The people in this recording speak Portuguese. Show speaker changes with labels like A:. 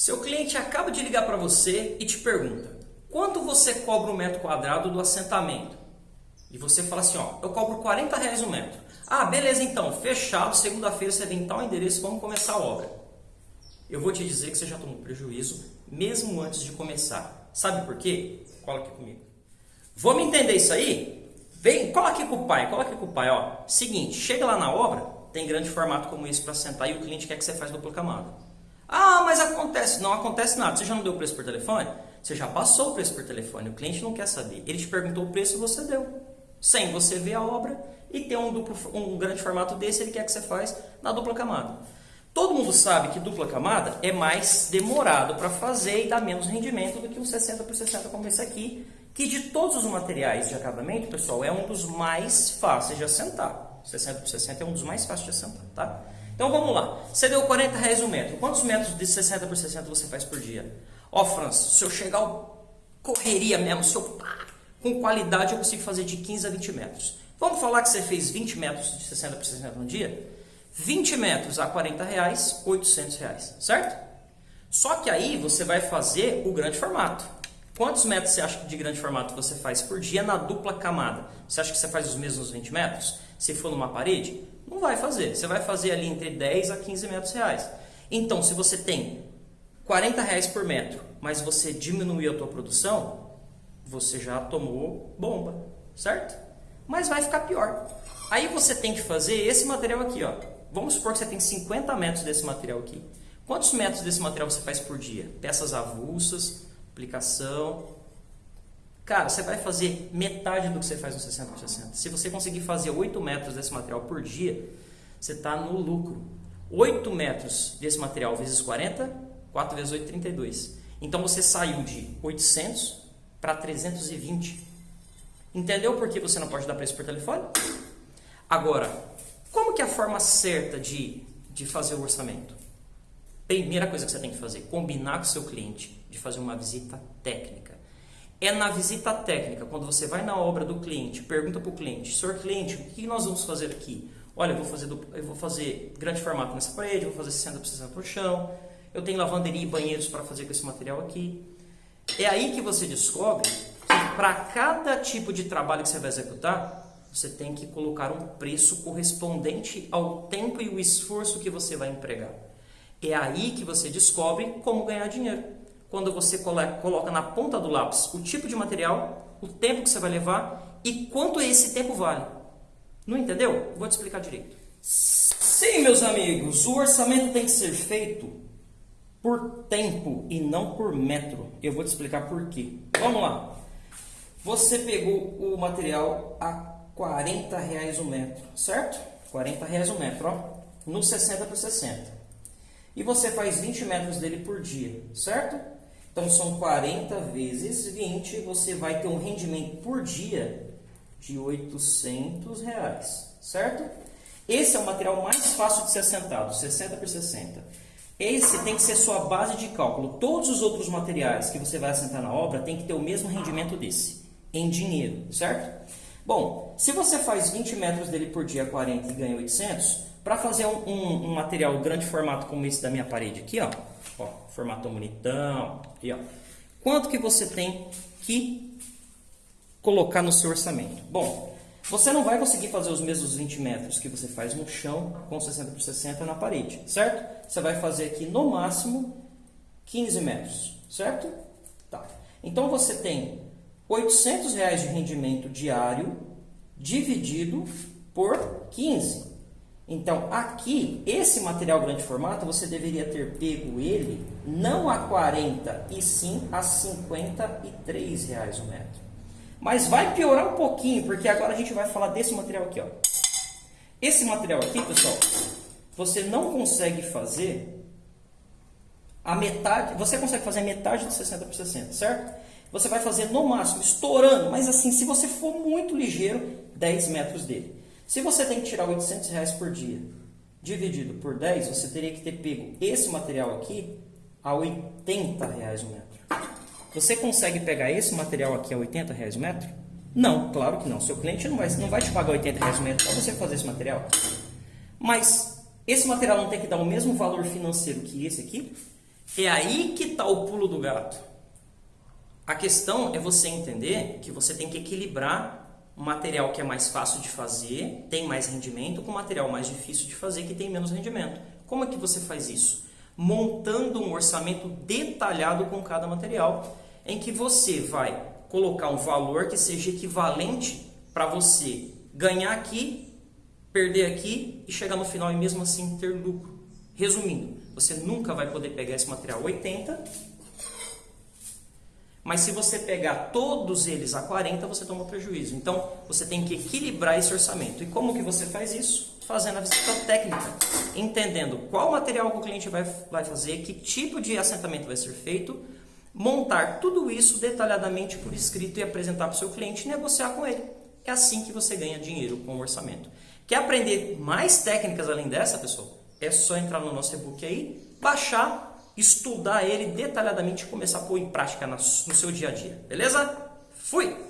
A: Seu cliente acaba de ligar para você e te pergunta: quanto você cobra um metro quadrado do assentamento? E você fala assim: ó, eu cobro 40 reais o um metro. Ah, beleza, então, fechado. Segunda-feira você vem em tal endereço, vamos começar a obra. Eu vou te dizer que você já tomou prejuízo mesmo antes de começar. Sabe por quê? Cola aqui comigo. Vamos entender isso aí? Vem, cola aqui com o pai, cola aqui com o pai. Ó. Seguinte, chega lá na obra, tem grande formato como esse para sentar e o cliente quer que você faça dupla camada. Ah, mas acontece. Não acontece nada. Você já não deu o preço por telefone? Você já passou o preço por telefone. O cliente não quer saber. Ele te perguntou o preço e você deu. Sem você ver a obra e ter um, duplo, um grande formato desse, ele quer que você faça na dupla camada. Todo mundo sabe que dupla camada é mais demorado para fazer e dá menos rendimento do que um 60 por 60 como esse aqui, que de todos os materiais de acabamento, pessoal, é um dos mais fáceis de assentar. 60 por 60 é um dos mais fáceis de assentar, tá? Então vamos lá. Você deu 40 reais o um metro. Quantos metros de 60 por 60 você faz por dia? Ó, Franz, se eu chegar correria mesmo, se eu pá, com qualidade eu consigo fazer de 15 a 20 metros. Vamos falar que você fez 20 metros de 60 por 60 no dia? 20 metros a 40 reais, 800 reais, certo? Só que aí você vai fazer o grande formato. Quantos metros você acha de grande formato você faz por dia na dupla camada? Você acha que você faz os mesmos 20 metros? Se for numa parede? Não vai fazer. Você vai fazer ali entre 10 a 15 metros reais. Então, se você tem 40 reais por metro, mas você diminuiu a tua produção, você já tomou bomba, certo? Mas vai ficar pior. Aí você tem que fazer esse material aqui, ó. Vamos supor que você tem 50 metros desse material aqui. Quantos metros desse material você faz por dia? Peças avulsas, aplicação. Cara, você vai fazer metade do que você faz no 60 por 60. Se você conseguir fazer 8 metros desse material por dia, você está no lucro. 8 metros desse material vezes 40, 4 vezes 8, 32. Então você saiu de 800 para 320. Entendeu por que você não pode dar preço por telefone? Agora, como que é a forma certa de, de fazer o orçamento? Primeira coisa que você tem que fazer, combinar com o seu cliente de fazer uma visita técnica. É na visita técnica, quando você vai na obra do cliente, pergunta para o cliente, senhor cliente, o que nós vamos fazer aqui? Olha, eu vou fazer, eu vou fazer grande formato nessa parede, vou fazer 60 por 60 por chão, eu tenho lavanderia e banheiros para fazer com esse material aqui. É aí que você descobre que para cada tipo de trabalho que você vai executar, você tem que colocar um preço correspondente ao tempo e o esforço que você vai empregar. É aí que você descobre como ganhar dinheiro. Quando você coloca na ponta do lápis o tipo de material, o tempo que você vai levar e quanto esse tempo vale. Não entendeu? Vou te explicar direito. Sim, meus amigos, o orçamento tem que ser feito por tempo e não por metro. Eu vou te explicar por quê. Vamos lá. Você pegou o material a 40 reais o metro, certo? 40 reais o metro, ó, no 60 por 60. E você faz 20 metros dele por dia, certo? Então são 40 vezes 20, você vai ter um rendimento por dia de 800 reais, certo? Esse é o material mais fácil de ser assentado, 60 por 60. Esse tem que ser sua base de cálculo. Todos os outros materiais que você vai assentar na obra tem que ter o mesmo rendimento desse, em dinheiro, certo? Bom, se você faz 20 metros dele por dia 40 e ganha 800, para fazer um, um, um, material grande formato como esse da minha parede aqui, ó, ó formato bonitão, aqui, ó, quanto que você tem que colocar no seu orçamento? Bom, você não vai conseguir fazer os mesmos 20 metros que você faz no chão com 60 por 60 na parede, certo? Você vai fazer aqui no máximo 15 metros, certo? Tá. Então você tem 800 reais de rendimento diário dividido por 15. Então, aqui, esse material grande formato, você deveria ter pego ele não a 40 e sim a 53 reais o metro. Mas vai piorar um pouquinho, porque agora a gente vai falar desse material aqui. Ó. Esse material aqui, pessoal, você não consegue fazer a metade, você consegue fazer a metade de 60 por 60, certo? Você vai fazer no máximo, estourando, mas assim, se você for muito ligeiro, 10 metros dele. Se você tem que tirar 800 reais por dia, dividido por 10, você teria que ter pego esse material aqui a 80 reais o metro. Você consegue pegar esse material aqui a 80 reais o metro? Não, claro que não. Seu cliente não vai, não vai te pagar 80 reais o metro para você fazer esse material. Mas esse material não tem que dar o mesmo valor financeiro que esse aqui? É aí que está o pulo do gato. A questão é você entender que você tem que equilibrar um material que é mais fácil de fazer, tem mais rendimento, com material mais difícil de fazer, que tem menos rendimento. Como é que você faz isso? Montando um orçamento detalhado com cada material, em que você vai colocar um valor que seja equivalente para você ganhar aqui, perder aqui e chegar no final e mesmo assim ter lucro. Resumindo, você nunca vai poder pegar esse material 80, mas se você pegar todos eles a 40, você toma prejuízo. Então, você tem que equilibrar esse orçamento. E como que você faz isso? Fazendo a visita técnica, entendendo qual material que o cliente vai, vai fazer, que tipo de assentamento vai ser feito, montar tudo isso detalhadamente por escrito e apresentar para o seu cliente e negociar com ele. É assim que você ganha dinheiro com o orçamento. Quer aprender mais técnicas além dessa, pessoal? É só entrar no nosso e-book aí, baixar, estudar ele detalhadamente e começar a pôr em prática no seu dia a dia. Beleza? Fui!